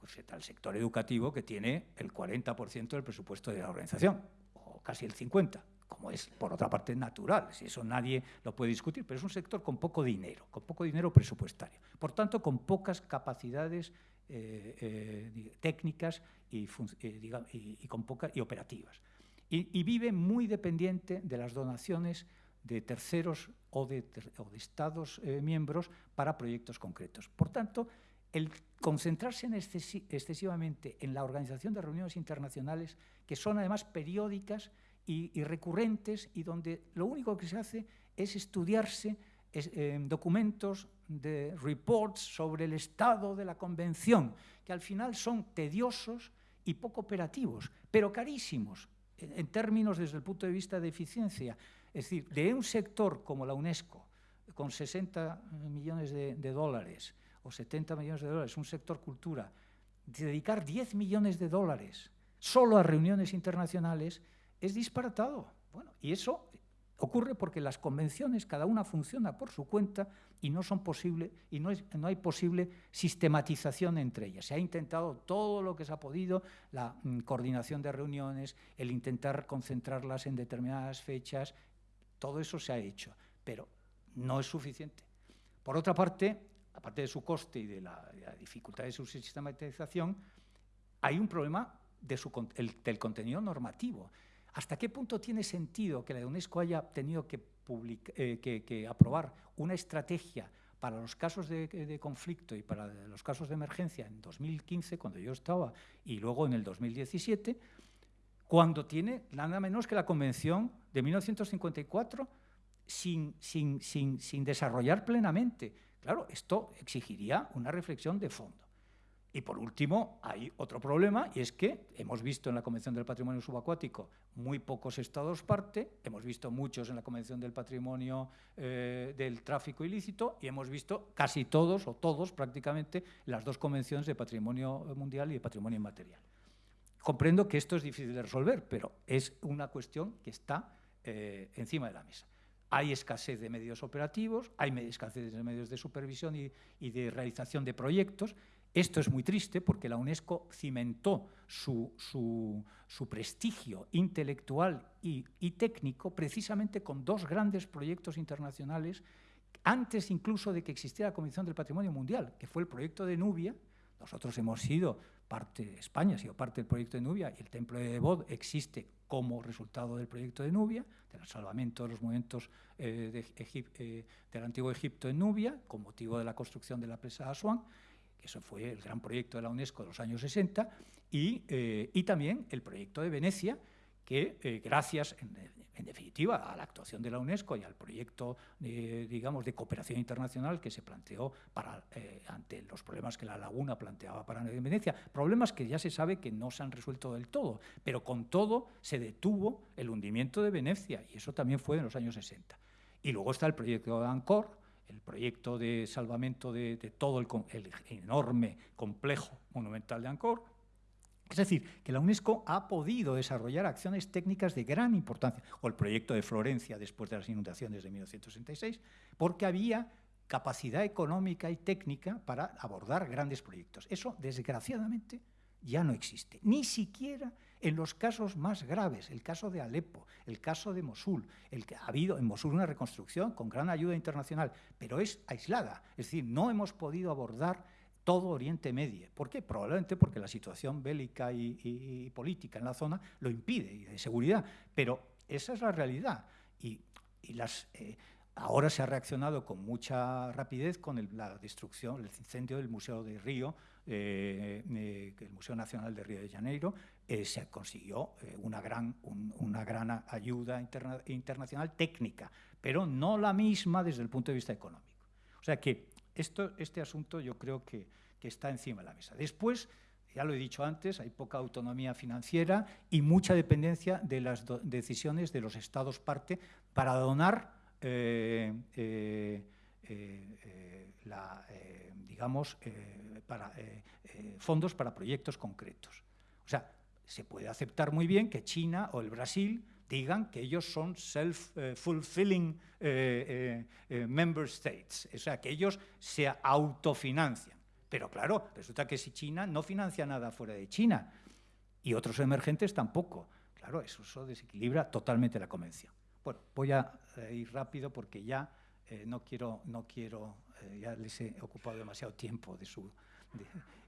Pues está el sector educativo que tiene el 40% del presupuesto de la organización, o casi el 50%, como es por otra parte natural, si eso nadie lo puede discutir, pero es un sector con poco dinero, con poco dinero presupuestario, por tanto con pocas capacidades eh, eh, técnicas y, eh, operativas. Y, vive muy dependiente de las donaciones de terceros o de, Estados miembros para proyectos concretos. Por tanto, el concentrarse en excesivamente en la organización de reuniones internacionales, que son además periódicas y, recurrentes, y donde lo único que se hace es estudiarse eh, documentos de reports sobre el estado de la convención, que al final son tediosos y poco operativos, pero carísimos en, términos desde el punto de vista de eficiencia. Es decir, de un sector como la UNESCO, con 60 millones de dólares, o 70 millones de dólares, un sector cultura, dedicar 10 millones de dólares solo a reuniones internacionales es disparatado. Bueno, y eso ocurre porque las convenciones, cada una funciona por su cuenta y no son posible y no, no hay posible sistematización entre ellas. Se ha intentado todo lo que se ha podido, la mm, coordinación de reuniones, el intentar concentrarlas en determinadas fechas, todo eso se ha hecho, pero no es suficiente. Por otra parte, aparte de su coste y de la, dificultad de su sistematización, hay un problema del contenido normativo. ¿Hasta qué punto tiene sentido que la UNESCO haya tenido eh, que, aprobar una estrategia para los casos de, conflicto y para los casos de emergencia en 2015, cuando yo estaba, y luego en el 2017, cuando tiene nada menos que la Convención de 1954 sin, sin desarrollar plenamente? Claro, esto exigiría una reflexión de fondo. Y por último, hay otro problema, y es que hemos visto en la Convención del Patrimonio Subacuático muy pocos estados parte, hemos visto muchos en la Convención del Patrimonio eh, del Tráfico Ilícito, y hemos visto casi todos, o todos prácticamente, las dos convenciones de Patrimonio Mundial y de Patrimonio Inmaterial. Comprendo que esto es difícil de resolver, pero es una cuestión que está eh, encima de la mesa. Hay escasez de medios operativos, hay escasez de medios de supervisión y, de realización de proyectos. Esto es muy triste porque la UNESCO cimentó su, prestigio intelectual y, técnico precisamente con dos grandes proyectos internacionales antes incluso de que existiera la Comisión del Patrimonio Mundial, que fue el proyecto de Nubia, Nosotros hemos sido parte, España ha sido parte del proyecto de Nubia y el templo de Bod existe como resultado del proyecto de Nubia, del salvamento de los movimientos eh, eh, del antiguo Egipto en Nubia, con motivo de la construcción de la presa de Asuán, que eso fue el gran proyecto de la UNESCO de los años 60, y, eh, y también el proyecto de Venecia, que gracias, en, definitiva, a la actuación de la UNESCO y al proyecto, digamos, de cooperación internacional que se planteó para, eh, ante los problemas que la laguna planteaba para Venecia, problemas que ya se sabe que no se han resuelto del todo, pero con todo se detuvo el hundimiento de Venecia y eso también fue en los años 60. Y luego está el proyecto de Ancor, el proyecto de salvamento de, todo el, el enorme complejo monumental de Ancor, es decir, que la UNESCO ha podido desarrollar acciones técnicas de gran importancia, o el proyecto de Florencia después de las inundaciones de 1966, porque había capacidad económica y técnica para abordar grandes proyectos. Eso, desgraciadamente, ya no existe, ni siquiera en los casos más graves, el caso de Alepo, el caso de Mosul, el que ha habido en Mosul una reconstrucción con gran ayuda internacional, pero es aislada, es decir, no hemos podido abordar todo Oriente Medio. ¿Por qué? Probablemente porque la situación bélica y, política en la zona lo impide, y de seguridad. Pero esa es la realidad. Y, eh, ahora se ha reaccionado con mucha rapidez con la destrucción, el incendio del Museo de Río, eh, eh, el Museo Nacional de Río de Janeiro. Se consiguió una, gran, una gran ayuda internacional técnica, pero no la misma desde el punto de vista económico. O sea que esto, este asunto yo creo que, está encima de la mesa. Después, ya lo he dicho antes, hay poca autonomía financiera y mucha dependencia de las decisiones de los estados parte para donar eh, eh, eh, digamos, para, fondos para proyectos concretos. O sea, se puede aceptar muy bien que China o el Brasil digan que ellos son self-fulfilling eh, eh, eh, member states, o sea, que ellos se autofinancian. Pero claro, resulta que si China no financia nada fuera de China y otros emergentes tampoco, claro, eso, desequilibra totalmente la convención. Bueno, voy a ir rápido porque ya no quiero, no quiero ya les he ocupado demasiado tiempo de su,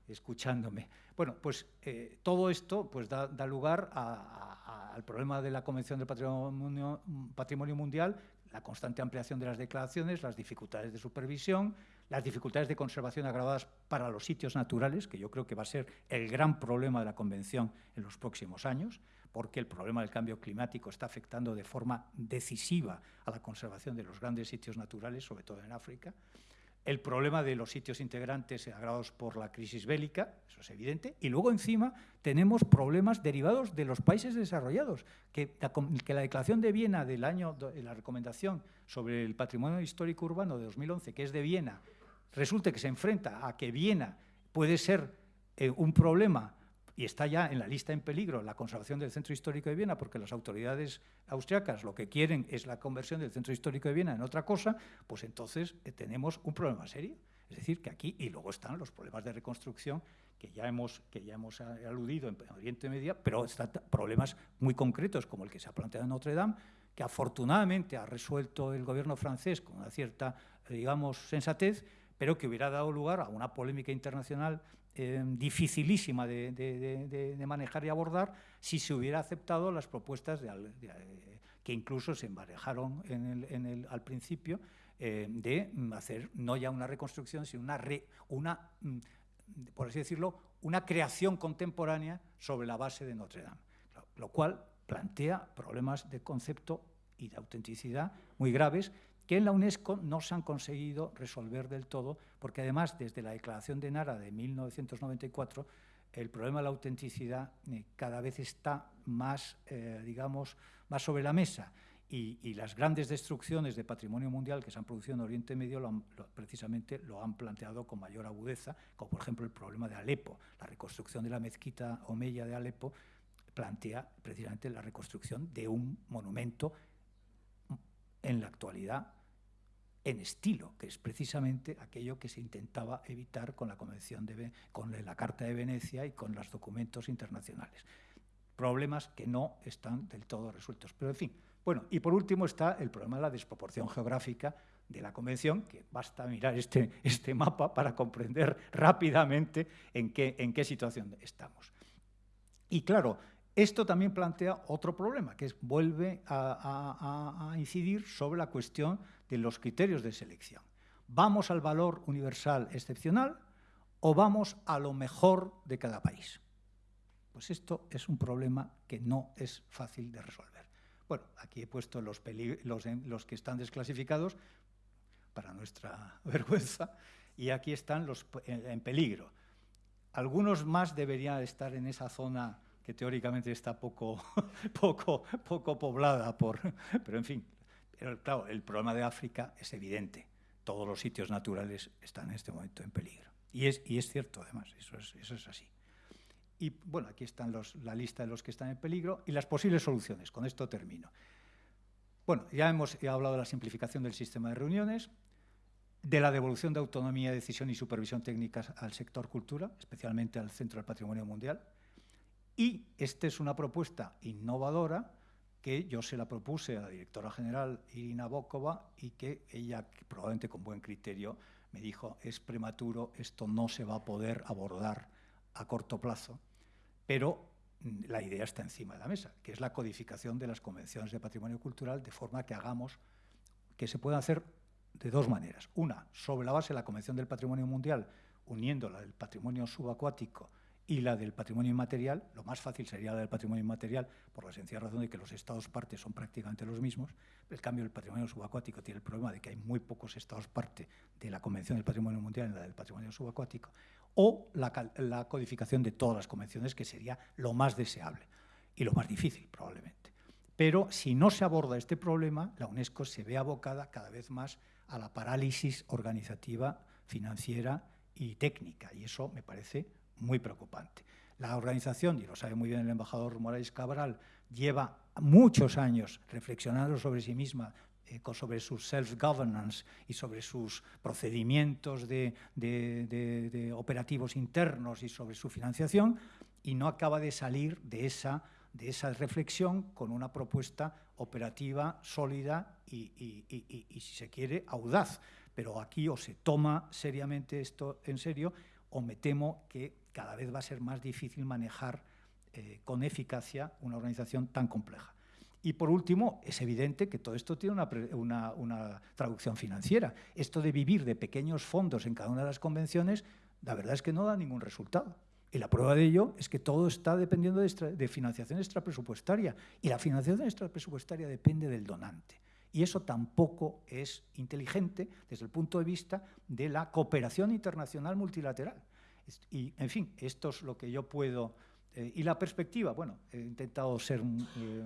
escuchándome. Bueno, pues eh, todo esto pues, da, lugar al problema de la Convención del Patrimonio, Patrimonio Mundial, la constante ampliación de las declaraciones, las dificultades de supervisión, las dificultades de conservación agravadas para los sitios naturales, que yo creo que va a ser el gran problema de la Convención en los próximos años, porque el problema del cambio climático está afectando de forma decisiva a la conservación de los grandes sitios naturales, sobre todo en África el problema de los sitios integrantes agravados por la crisis bélica, eso es evidente, y luego encima tenemos problemas derivados de los países desarrollados, que la, Declaración de Viena del año, la recomendación sobre el patrimonio histórico urbano de 2011, que es de Viena, resulte que se enfrenta a que Viena puede ser eh, un problema y está ya en la lista en peligro la conservación del Centro Histórico de Viena, porque las autoridades austriacas lo que quieren es la conversión del Centro Histórico de Viena en otra cosa, pues entonces eh, tenemos un problema serio. Es decir, que aquí, y luego están los problemas de reconstrucción que ya hemos, que ya hemos aludido en Oriente Medio, pero están problemas muy concretos, como el que se ha planteado en Notre Dame, que afortunadamente ha resuelto el gobierno francés con una cierta, eh, digamos, sensatez, pero que hubiera dado lugar a una polémica internacional eh, dificilísima de, manejar y abordar si se hubiera aceptado las propuestas que incluso se emparejaron en el, al principio eh, de hacer no ya una reconstrucción, sino una, una, mm, por así decirlo, una creación contemporánea sobre la base de Notre Dame, lo cual plantea problemas de concepto y de autenticidad muy graves que en la UNESCO no se han conseguido resolver del todo, porque además desde la Declaración de Nara de 1994 el problema de la autenticidad eh, cada vez está más, eh, digamos, más sobre la mesa. Y, las grandes destrucciones de patrimonio mundial que se han producido en Oriente Medio precisamente lo han planteado con mayor agudeza, como por ejemplo el problema de Alepo. La reconstrucción de la mezquita Omeya de Alepo plantea precisamente la reconstrucción de un monumento en la actualidad en estilo, que es precisamente aquello que se intentaba evitar con la Convención de, con la Carta de Venecia y con los documentos internacionales. problemas que no están del todo resueltos. Pero, en fin, bueno, y por último está el problema de la desproporción geográfica de la Convención, que basta mirar este, este mapa para comprender rápidamente en qué, en qué situación estamos. Y claro, esto también plantea otro problema, que es, vuelve a, incidir sobre la cuestión de los criterios de selección. ¿Vamos al valor universal excepcional o vamos a lo mejor de cada país? Pues esto es un problema que no es fácil de resolver. Bueno, aquí he puesto los, los, los que están desclasificados para nuestra vergüenza y aquí están los en peligro. Algunos más deberían estar en esa zona que teóricamente está poco, poco, poco poblada, por, pero en fin. Pero claro, el problema de África es evidente. Todos los sitios naturales están en este momento en peligro. Y es, y es cierto, además, eso es, eso es así. Y bueno, aquí están los, la lista de los que están en peligro y las posibles soluciones. Con esto termino. Bueno, ya hemos hablado de la simplificación del sistema de reuniones, de la devolución de autonomía, decisión y supervisión técnicas al sector cultura, especialmente al Centro del Patrimonio Mundial, y esta es una propuesta innovadora que yo se la propuse a la directora general Irina Bokova y que ella, probablemente con buen criterio, me dijo, es prematuro, esto no se va a poder abordar a corto plazo, pero mm, la idea está encima de la mesa, que es la codificación de las convenciones de patrimonio cultural de forma que hagamos, que se pueda hacer de dos maneras. Una, sobre la base de la Convención del Patrimonio Mundial, uniéndola del patrimonio subacuático y la del patrimonio inmaterial, lo más fácil sería la del patrimonio inmaterial, por la sencilla razón de que los estados parte son prácticamente los mismos. El cambio del patrimonio subacuático tiene el problema de que hay muy pocos estados parte de la Convención del Patrimonio Mundial en la del patrimonio subacuático, o la, la codificación de todas las convenciones, que sería lo más deseable y lo más difícil, probablemente. Pero si no se aborda este problema, la UNESCO se ve abocada cada vez más a la parálisis organizativa, financiera y técnica, y eso me parece muy preocupante. La organización, y lo sabe muy bien el embajador Morales Cabral, lleva muchos años reflexionando sobre sí misma, eh, sobre su self-governance y sobre sus procedimientos de, de, operativos internos y sobre su financiación, y no acaba de salir de esa, de esa reflexión con una propuesta operativa sólida y, y, y, si se quiere, audaz. Pero aquí o se toma seriamente esto en serio o me temo que cada vez va a ser más difícil manejar eh, con eficacia una organización tan compleja. Y por último, es evidente que todo esto tiene una, una, traducción financiera. Esto de vivir de pequeños fondos en cada una de las convenciones, la verdad es que no da ningún resultado. Y la prueba de ello es que todo está dependiendo de, de financiación extrapresupuestaria. Y la financiación extrapresupuestaria depende del donante. Y eso tampoco es inteligente desde el punto de vista de la cooperación internacional multilateral. Y, en fin, esto es lo que yo puedo... Eh, y la perspectiva, bueno, he intentado ser eh,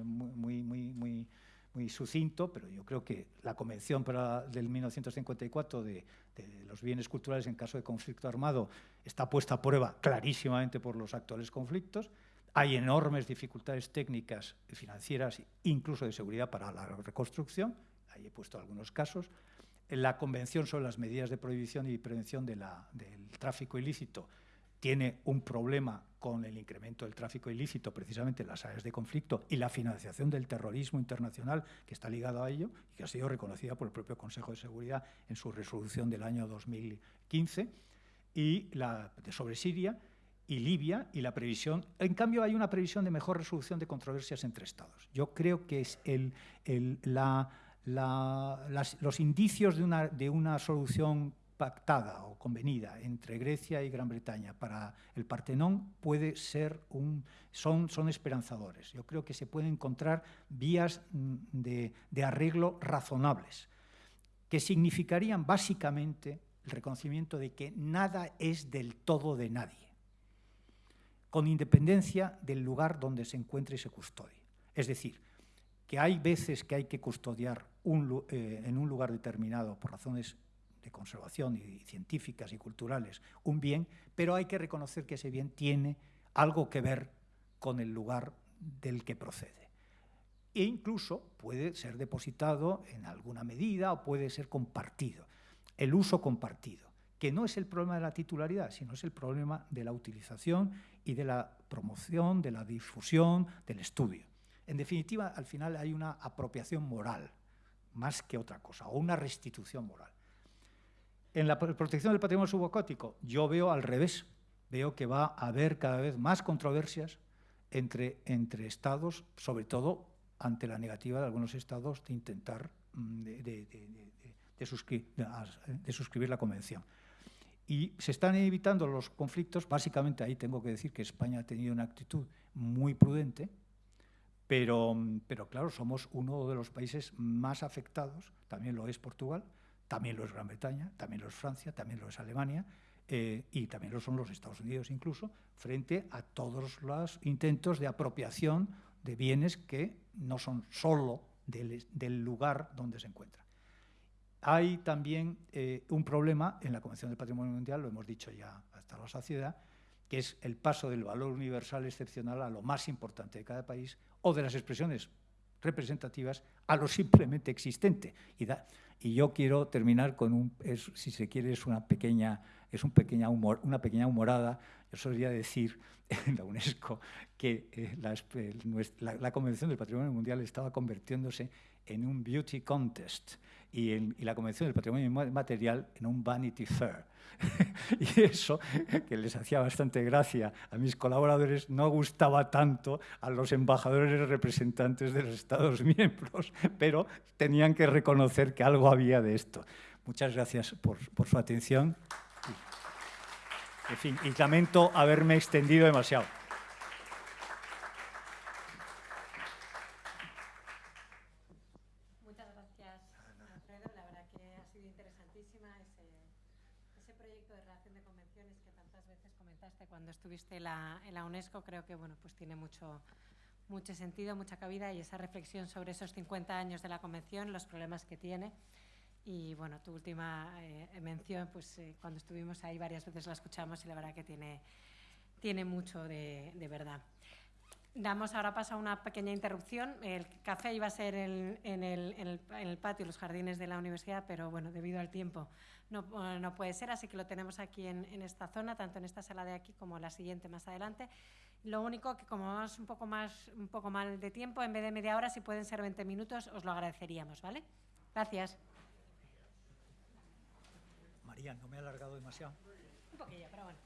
muy, muy, muy, muy sucinto, pero yo creo que la Convención para, del 1954 de, de, los bienes culturales en caso de conflicto armado está puesta a prueba clarísimamente por los actuales conflictos. Hay enormes dificultades técnicas, financieras, incluso de seguridad para la reconstrucción. Ahí he puesto algunos casos la Convención sobre las medidas de prohibición y prevención del tráfico ilícito tiene un problema con el incremento del tráfico ilícito precisamente en las áreas de conflicto y la financiación del terrorismo internacional que está ligado a ello y que ha sido reconocida por el propio Consejo de Seguridad en su resolución del año 2015 y la sobre Siria y Libia y la previsión. En cambio, hay una previsión de mejor resolución de controversias entre Estados. Yo creo que es la los indicios de una, de una solución pactada o convenida entre Grecia y Gran Bretaña para el Partenón puede ser un, son, son esperanzadores. Yo creo que se pueden encontrar vías mm, de, de arreglo razonables, que significarían básicamente el reconocimiento de que nada es del todo de nadie, con independencia del lugar donde se encuentre y se custodie. Es decir, que hay veces que hay que custodiar eh, en un lugar determinado por razones de conservación y científicas y culturales un bien, pero hay que reconocer que ese bien tiene algo que ver con el lugar del que procede. E incluso puede ser depositado en alguna medida o puede ser compartido. El uso compartido, que no es el problema de la titularidad, sino es el problema de la utilización y de la promoción, de la difusión, del estudio. En definitiva, al final hay una apropiación moral, más que otra cosa, o una restitución moral. En la protección del patrimonio subacuático, yo veo al revés. Veo que va a haber cada vez más controversias entre, entre estados, sobre todo ante la negativa de algunos estados de intentar mm, de, suscribir la convención. Y se están evitando los conflictos, básicamente ahí tengo que decir que España ha tenido una actitud muy prudente, pero, pero claro, somos uno de los países más afectados, también lo es Portugal, también lo es Gran Bretaña, también lo es Francia, también lo es Alemania, eh, y también lo son los Estados Unidos incluso, frente a todos los intentos de apropiación de bienes que no son solo del, lugar donde se encuentran. Hay también eh, un problema en la Convención del Patrimonio Mundial, lo hemos dicho ya hasta la saciedad, que es el paso del valor universal excepcional a lo más importante de cada país o de las expresiones representativas a lo simplemente existente. Y, y yo quiero terminar con un, si se quiere, es una pequeña, es un pequeña humor, una pequeña humorada. Yo solía decir en la UNESCO que eh, la, Convención del Patrimonio Mundial estaba convirtiéndose en un beauty contest y, y la Convención del Patrimonio Material en un Vanity Fair. y eso, que les hacía bastante gracia a mis colaboradores, no gustaba tanto a los embajadores representantes de los Estados miembros, pero tenían que reconocer que algo había de esto. Muchas gracias por, por su atención. En fin, y lamento haberme extendido demasiado. Estuviste en la UNESCO, creo que bueno, pues tiene mucho, mucho sentido, mucha cabida y esa reflexión sobre esos 50 años de la Convención, los problemas que tiene. Y bueno, tu última eh, mención, pues eh, cuando estuvimos ahí varias veces la escuchamos y la verdad que tiene, tiene mucho de, verdad. Damos ahora paso a una pequeña interrupción. El café iba a ser en, el, en, el, patio, los jardines de la universidad, pero bueno, debido al tiempo no, no puede ser, así que lo tenemos aquí en, en, esta zona, tanto en esta sala de aquí como en la siguiente más adelante. Lo único que como vamos un poco, más, un poco mal de tiempo, en vez de media hora, si pueden ser 20 minutos, os lo agradeceríamos, ¿vale? Gracias. María, no me he alargado demasiado. Un poquillo, pero bueno.